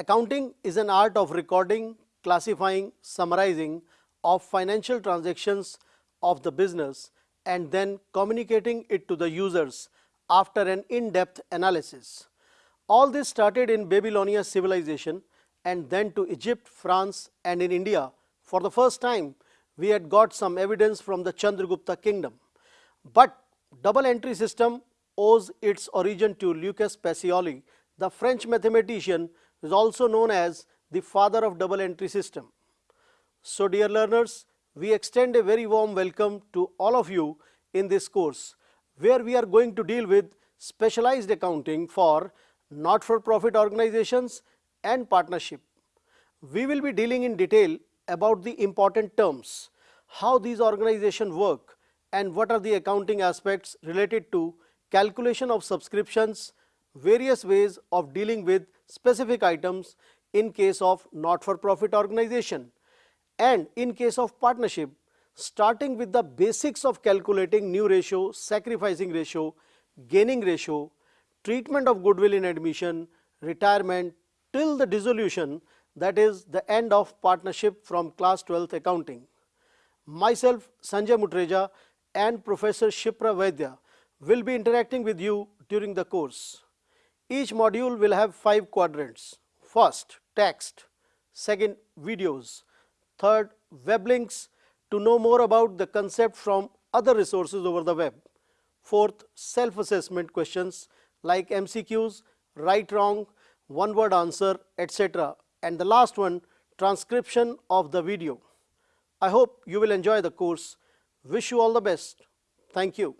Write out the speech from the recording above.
Accounting is an art of recording, classifying, summarizing of financial transactions of the business and then communicating it to the users after an in-depth analysis. All this started in Babylonia civilization and then to Egypt, France and in India. For the first time, we had got some evidence from the Chandragupta kingdom. But double entry system owes its origin to Lucas Pacioli, the French mathematician is also known as the father of double entry system. So dear learners, we extend a very warm welcome to all of you in this course where we are going to deal with specialized accounting for not-for-profit organizations and partnership. We will be dealing in detail about the important terms, how these organizations work and what are the accounting aspects related to calculation of subscriptions, various ways of dealing with specific items in case of not-for-profit organization and in case of partnership starting with the basics of calculating new ratio, sacrificing ratio, gaining ratio, treatment of goodwill in admission, retirement till the dissolution that is the end of partnership from class 12th accounting. Myself Sanjay Mutreja and Professor Shipra Vaidya will be interacting with you during the course. Each module will have five quadrants. First, text. Second, videos. Third, web links to know more about the concept from other resources over the web. Fourth, self-assessment questions like MCQs, right wrong, one word answer, etc. And the last one, transcription of the video. I hope you will enjoy the course. Wish you all the best. Thank you.